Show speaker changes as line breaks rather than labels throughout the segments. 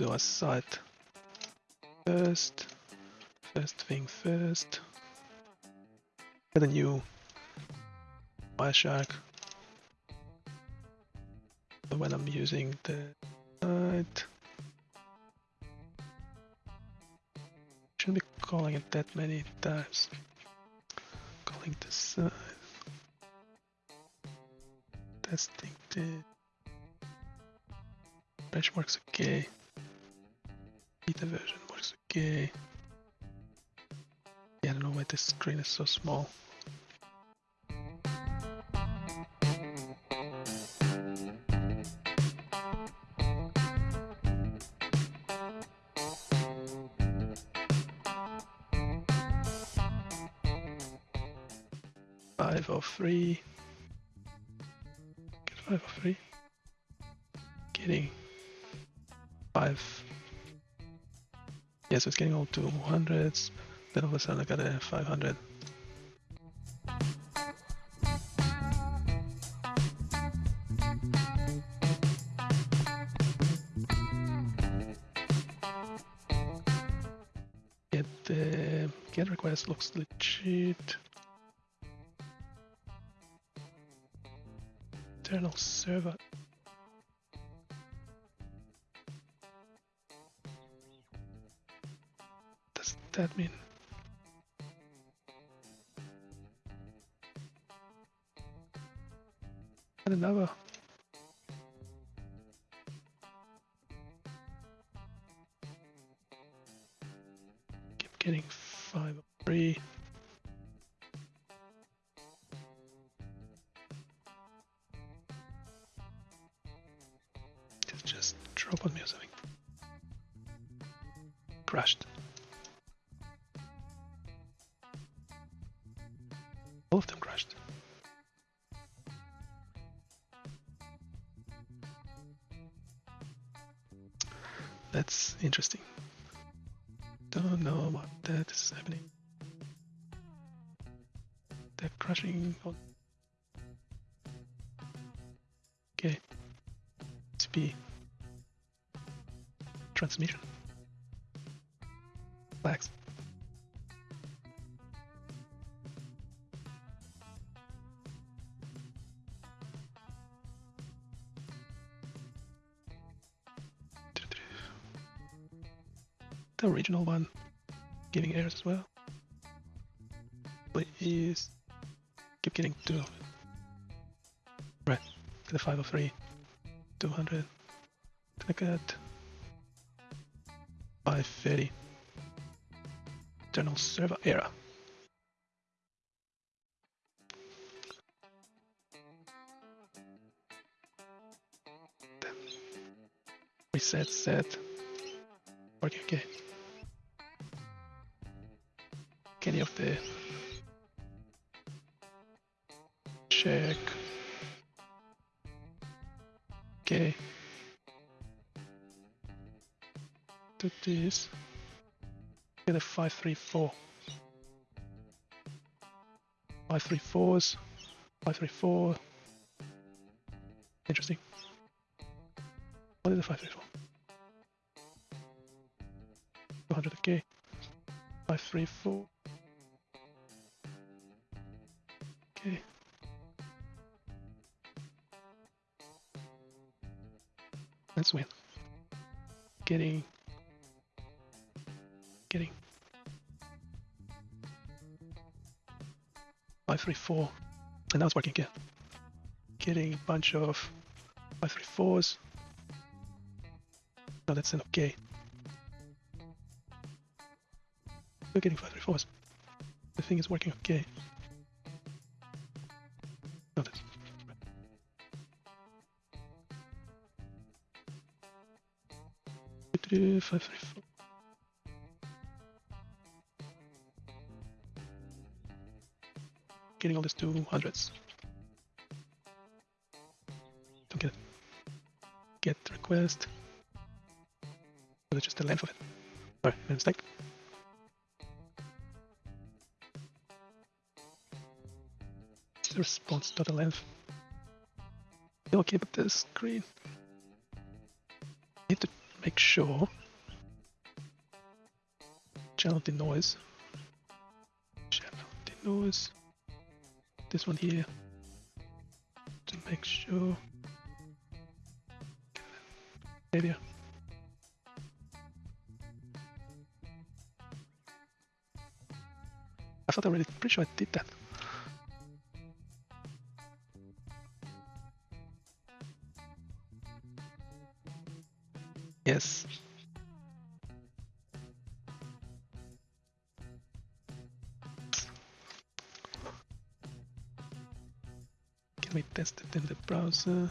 do a site first. First thing first. Get a new Wireshark. When I'm using the site. Shouldn't be calling it that many times. Calling the site. Testing the patch works okay. Beta version works okay. Yeah, I don't know why this screen is so small. Five of three. Five of three. Getting five. Yeah, so it's getting all to hundreds. Then all of a sudden I got a 500. Get the get request looks legit. Internal server. Does that mean? And another. All of them crashed. That's interesting. Don't know what that is happening. They're crashing on. Okay. TCP. Transmission. Flags. The original one giving errors as well. Please keep getting two. Right, get a 503, 200, click at 530. Internal server error. Reset set. Working okay. Any of the check. Okay. Do this. Get a five three four. Five three fours. Five three four. Interesting. What is okay. Five three four. Let's win. Getting. Getting. Five, three, four. And now it's working again. Getting a bunch of five, three, fours. No, that's an okay. We're getting five, three, fours. The thing is working okay. Getting all these two hundreds. Don't get it. Get request. That's just the length of it? Sorry, mistake. Response the length. Okay, but the screen. Make sure channel the noise. Channel the noise. This one here to make sure. Area. I thought I already pretty sure I did that. Yes. Can we test it in the browser?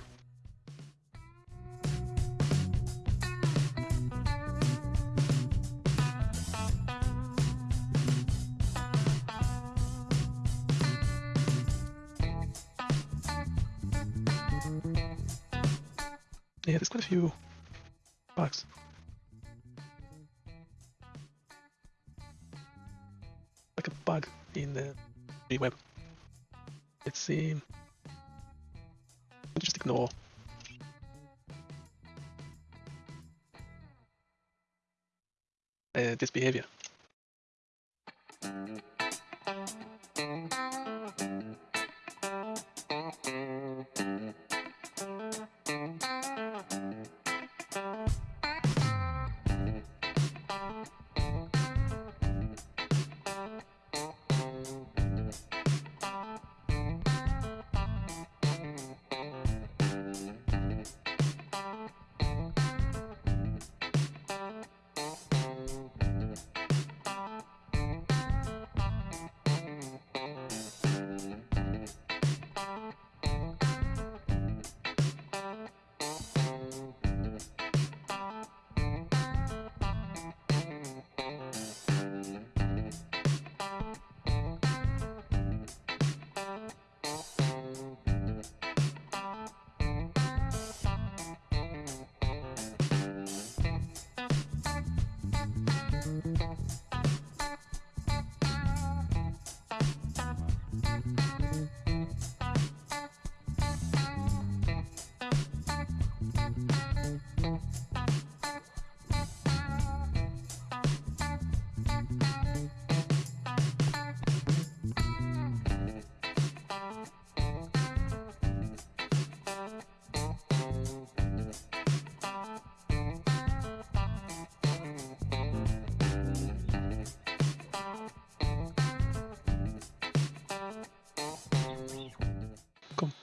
Yeah, there's quite a few Like a bug in the the web. Let's see. Just ignore. Uh, this behavior.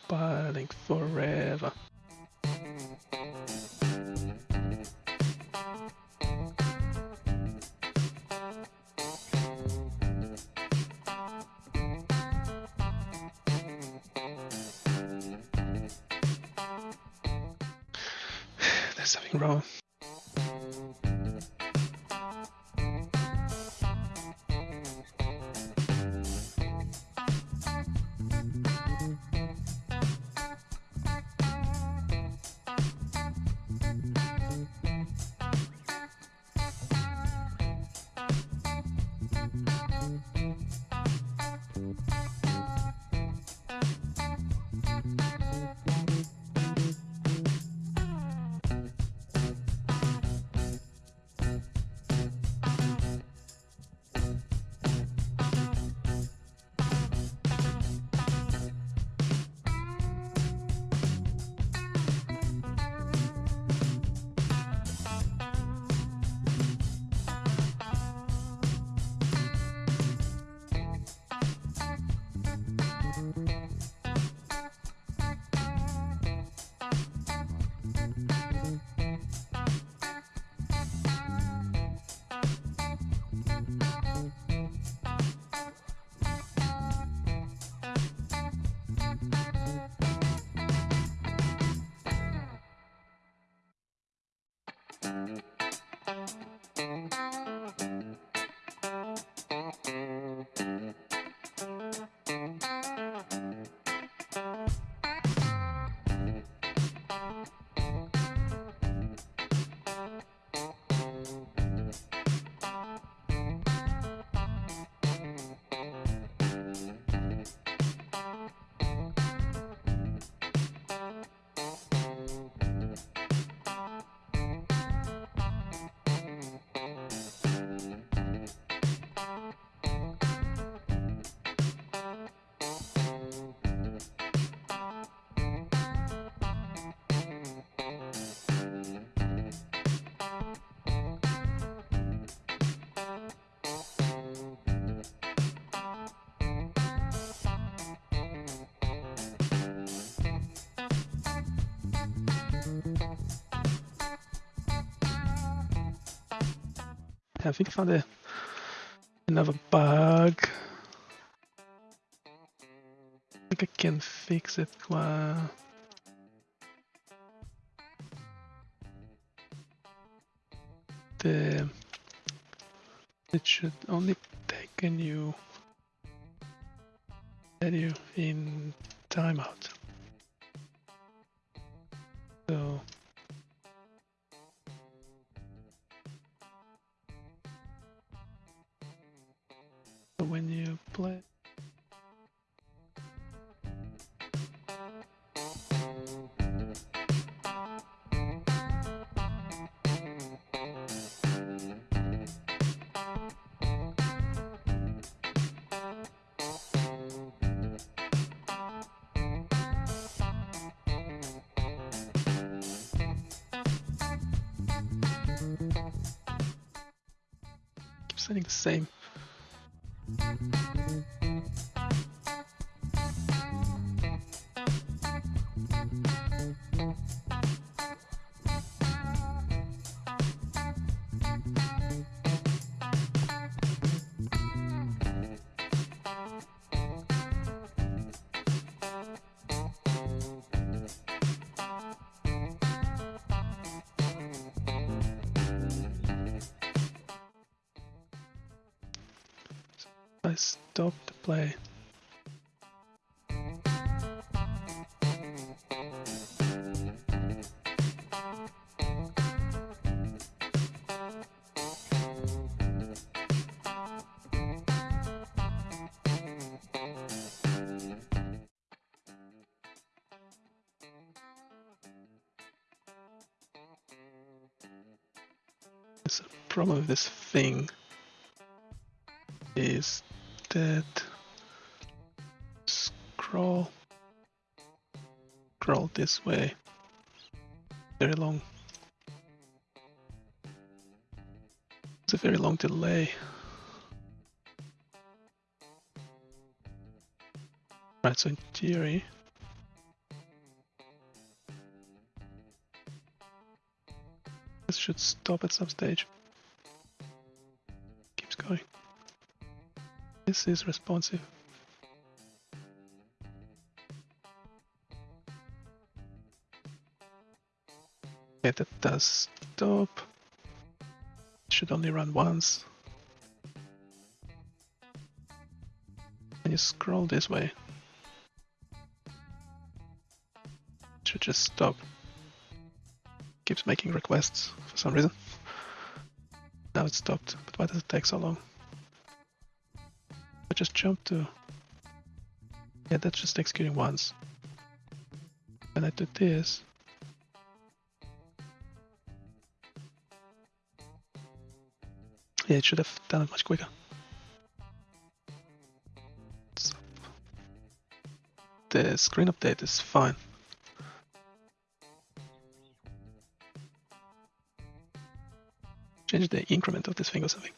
Compiling forever. I think found a, another bug. I think I can fix it. The it should only take a new value in timeout. When you play the same. Thank you. I stop the play. There's a problem with this thing is that scroll. Scroll this way. Very long. It's a very long delay. Right so in theory this should stop at some stage. Keeps going this is responsive. Okay, that does stop. Should only run once. When you scroll this way, it should just stop. Keeps making requests for some reason. Now it stopped, but why does it take so long? Just jump to... Yeah, that's just executing once. When I do this... Yeah, it should have done it much quicker. So, the screen update is fine. Change the increment of this thing or something.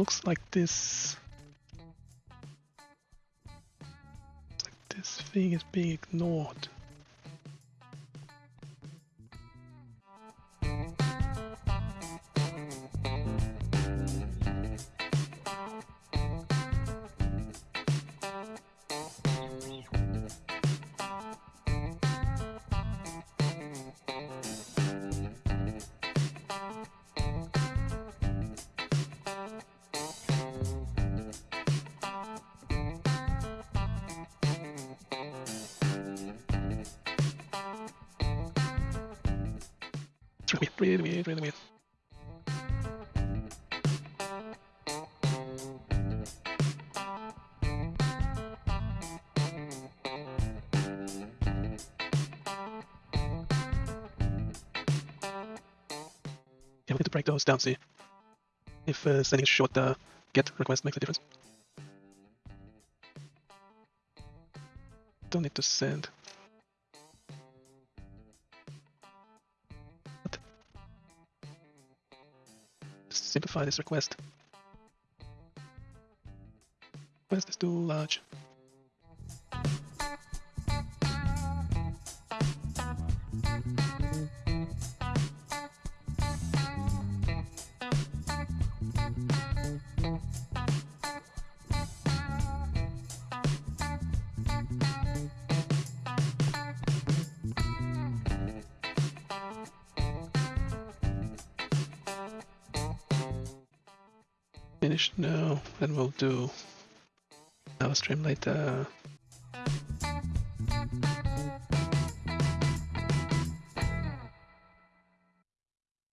Looks like this like this thing is being ignored. breathe, breathe, breathe, breathe, breathe. Yeah, we need to break those down, see if uh, sending a short uh, get request makes a difference. Don't need to send This request. Request is too large. Finish now, then we'll do our stream later.